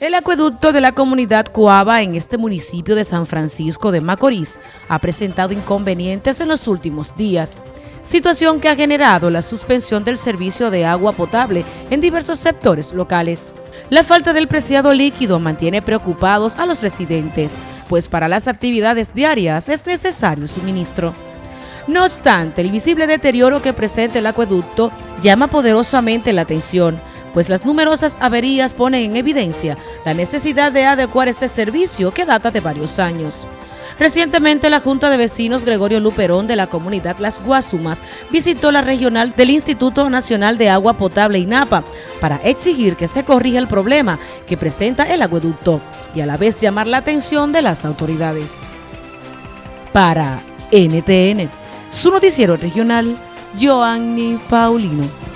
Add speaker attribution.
Speaker 1: El acueducto de la comunidad Coaba en este municipio de San Francisco de Macorís ha presentado inconvenientes en los últimos días, situación que ha generado la suspensión del servicio de agua potable en diversos sectores locales. La falta del preciado líquido mantiene preocupados a los residentes, pues para las actividades diarias es necesario suministro. No obstante, el visible deterioro que presenta el acueducto llama poderosamente la atención, pues las numerosas averías ponen en evidencia la necesidad de adecuar este servicio que data de varios años. Recientemente la Junta de Vecinos Gregorio Luperón de la comunidad Las Guasumas visitó la regional del Instituto Nacional de Agua Potable INAPA para exigir que se corrija el problema que presenta el acueducto y a la vez llamar la atención de las autoridades. Para NTN, su noticiero regional, Joanny Paulino.